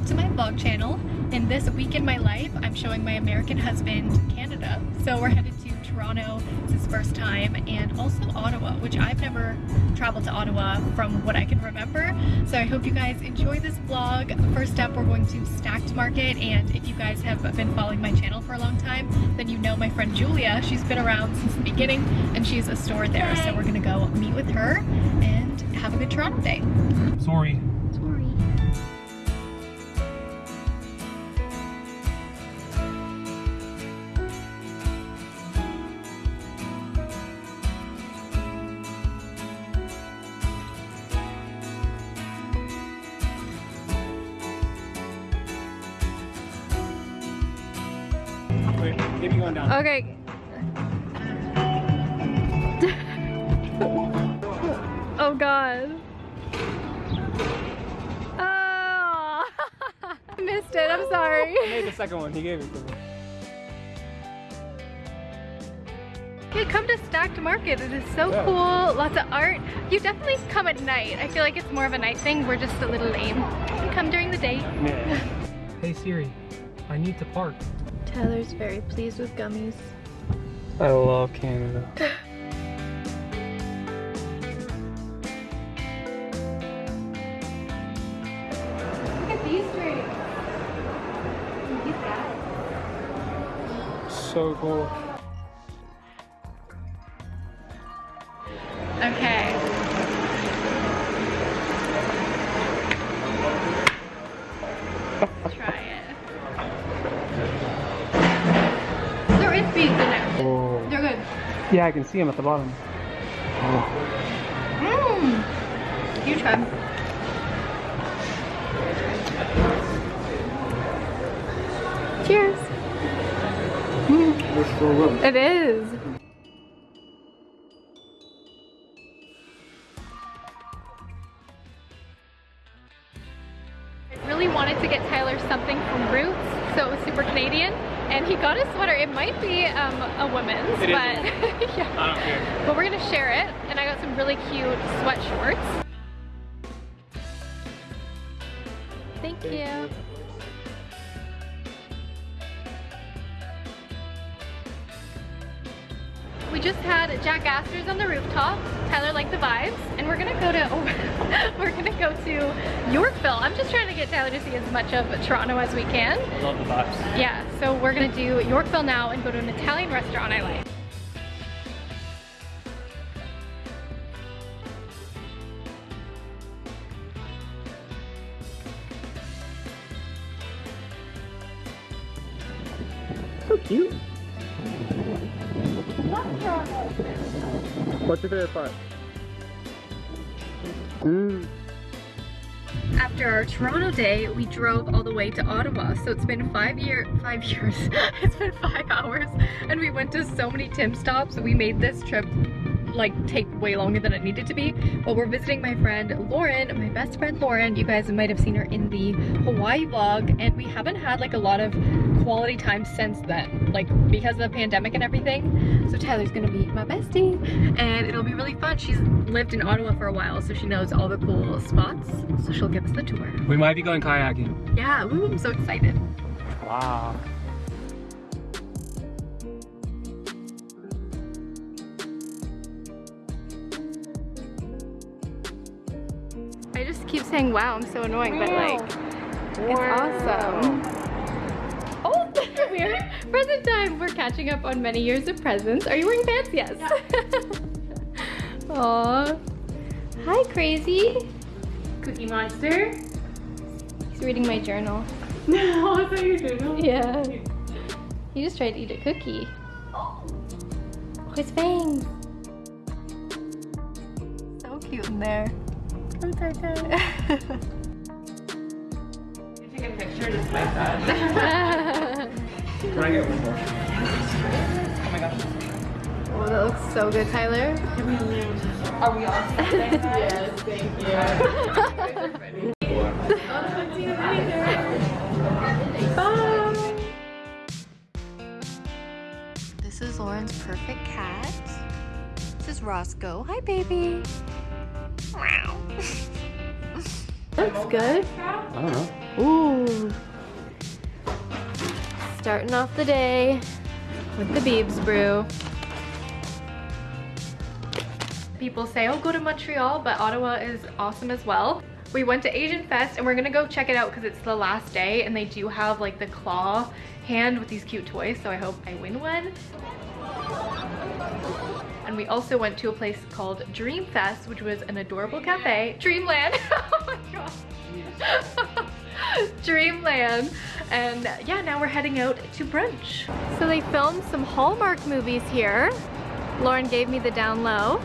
back to my vlog channel. In this week in my life, I'm showing my American husband Canada. So we're headed to Toronto, it's his first time, and also Ottawa, which I've never traveled to Ottawa from what I can remember. So I hope you guys enjoy this vlog. First up, we're going to Stackt Market, and if you guys have been following my channel for a long time, then you know my friend Julia. She's been around since the beginning, and she's a store there. So we're gonna go meet with her and have a good Toronto day. Sorry. Okay. oh god. Oh, I missed it. I'm sorry. I made the second one. He gave it to me. Hey, come to Stackt Market. It is so Yeah. cool. Lots of art. You definitely come at night. I feel like it's more of a night thing. We're just a little lame. You come during the day. Yeah. Hey Siri, I need to park. Tyler's very pleased with gummies. I love Canada. Look at these drinks. These guys. So cool. Okay. Yeah, I can see him at the bottom. Mmm. You try. Cheers. They're so good. It is. But yeah. I don't care. But we're gonna share it, and I got some really cute sweat shorts. Thank you. We just had Jack Astor's on the rooftop. Tyler liked the vibes, and we're gonna go to we're gonna go to Yorkville. I'm just trying to get Tyler to see as much of Toronto as we can. I love the vibes. Yeah, so we're gonna do Yorkville now and go to an Italian restaurant I like. Cute. What's your favorite part? Mm. After our Toronto day, we drove all the way to Ottawa. So it's been five year, five years. it's been five hours, and we went to so many Tim stops. We made this trip like take way longer than it needed to be. But we're visiting my friend Lauren, my best friend Lauren. You guys might have seen her in the Hawaii vlog, and we haven't had like a lot of quality time since then, like because of the pandemic and everything. So Tyler's gonna be my bestie, and it'll be really fun. She's lived in Ottawa for a while, so she knows all the cool spots. So she'll give us the tour. We might be going kayaking. Yeah, ooh, I'm so excited. Wow. I just keep saying wow, I'm so annoying, but like, it's awesome. Oh, we're present time. We're catching up on many years of presents. Are you wearing pants? Yes. Aw. Hi, crazy. Cookie Monster. He's reading my journal. Oh, no, is that your journal? Yeah. He just tried to eat a cookie. Oh, his fangs. So cute in there. Come, Tartar. Take a picture just like that. Can I get one more? Oh my gosh. oh, that looks so good, Tyler. Are we all set? yes, thank you. Bye. This is Lauren's perfect cat. This is Roscoe. Hi, baby. Wow. Looks good. I don't know. Ooh. Starting off the day with the Biebs brew. People say, oh, go to Montreal, but Ottawa is awesome as well. We went to Asian Fest and we're gonna go check it out because it's the last day and they do have like the claw hand with these cute toys, so I hope I win one. And we also went to a place called Dream Fest, which was an adorable cafe. Dreamland, oh my god. Dreamland. And yeah, now we're heading out to brunch. So they filmed some Hallmark movies here. Lauren gave me the down low.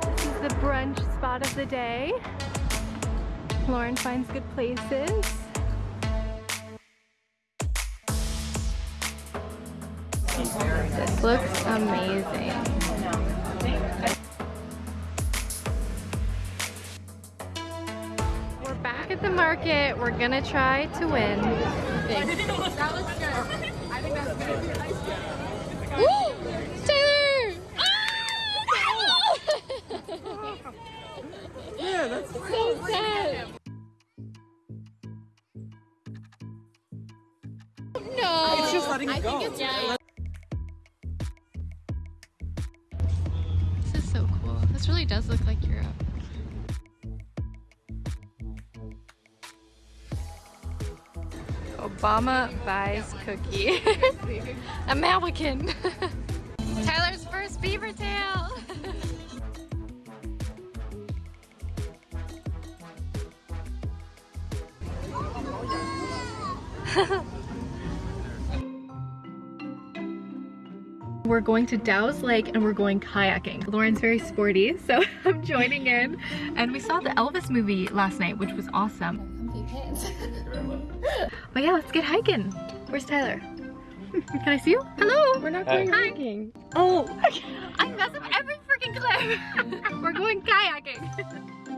This is the brunch spot of the day. Lauren finds good places. This looks amazing. We're back at the market. We're gonna try to win. Taylor! Ah! Yeah, that's so sad. No. It's just letting it go. This This really does look like Europe. Obama buys cookie. American. Tyler's first beaver tail. We're going to Dow's Lake and we're going kayaking. Lauren's very sporty, so I'm joining in. And we saw the Elvis movie last night, which was awesome. but yeah, let's get hiking. Where's Tyler? Can I see you? Hello. We're not going Hi. hiking. Oh, I mess up every freaking clip. we're going kayaking.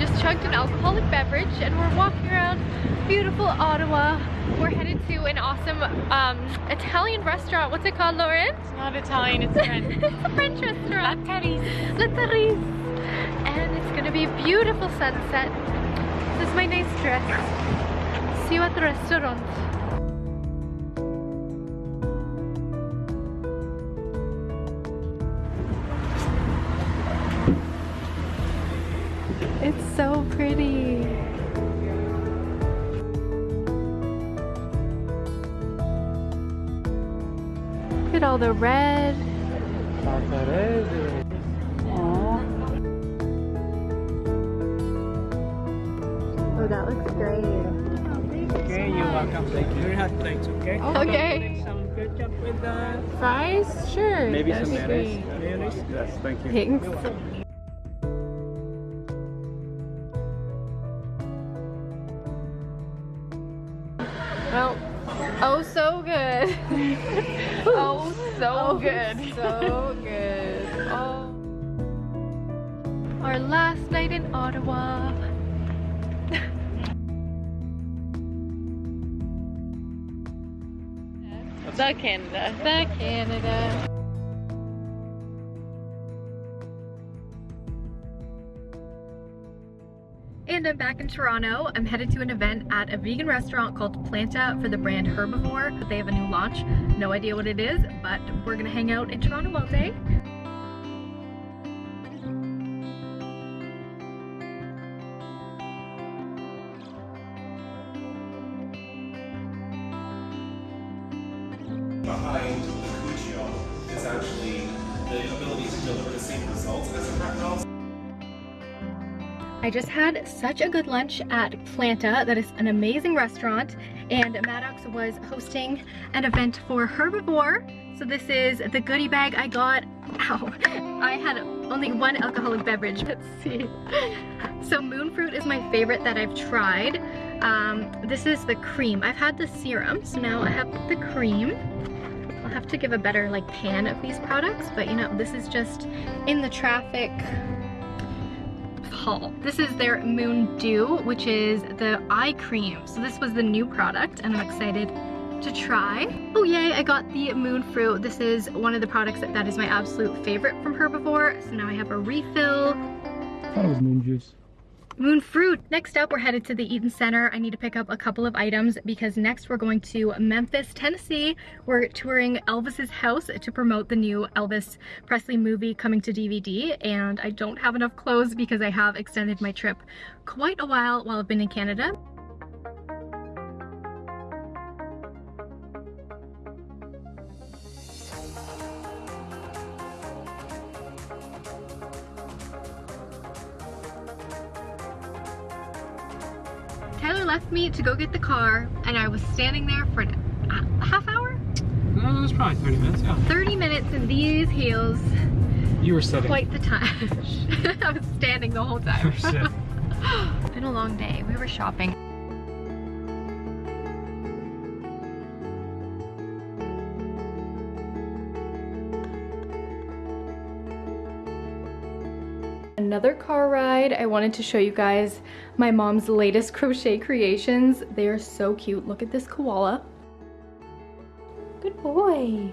just chugged an alcoholic beverage and we're walking around beautiful Ottawa. We're headed to an awesome um, Italian restaurant. What's it called, Lauren? It's not Italian, it's French. it's a French restaurant. La Therese. La Therese. And it's gonna be a beautiful sunset. This is my nice dress. See you at the restaurant. All the red. Oh, that looks great. Okay, you're welcome. Thank you. You have plates, okay? Okay. Make some ketchup with the Fries? Sure. Maybe some mayonnaise. mayonnaise. Yes, thank you. Thanks. Good. So good. Oh. Our last night in Ottawa. The Canada. The Canada. And I'm back in Toronto. I'm headed to an event at a vegan restaurant called Planta for the brand Herbivore. They have a new launch. No idea what it is, but we're gonna hang out in Toronto all day. I just had such a good lunch at Planta. That is an amazing restaurant. And Maddox was hosting an event for Herbivore. So this is the goodie bag I got. Ow. I had only one alcoholic beverage. Let's see. So moon fruit is my favorite that I've tried. Um, this is the cream. I've had the serum, so now I have the cream. I'll have to give a better like pan of these products, but you know, this is just in the traffic This is their Moon Dew, which is the eye cream. So this was the new product and I'm excited to try. Oh yay, I got the Moon Fruit. This is one of the products that, that is my absolute favorite from Herbivore. So now I have a refill. I thought it was moon juice. Moon fruit. Next up, we're headed to the Eaton Center. I need to pick up a couple of items because next we're going to Memphis, Tennessee. We're touring Elvis's house to promote the new Elvis Presley movie coming to DVD. And I don't have enough clothes because I have extended my trip quite a while while I've been in Canada. Left me to go get the car and I was standing there for a half hour? No, it was probably 30 minutes, yeah. 30 minutes in these heels. You were sitting. Quite the time. I was standing the whole time. Been a long day. We were shopping. Another car ride. I wanted to show you guys my mom's latest crochet creations. They are so cute. Look at this koala. Good boy.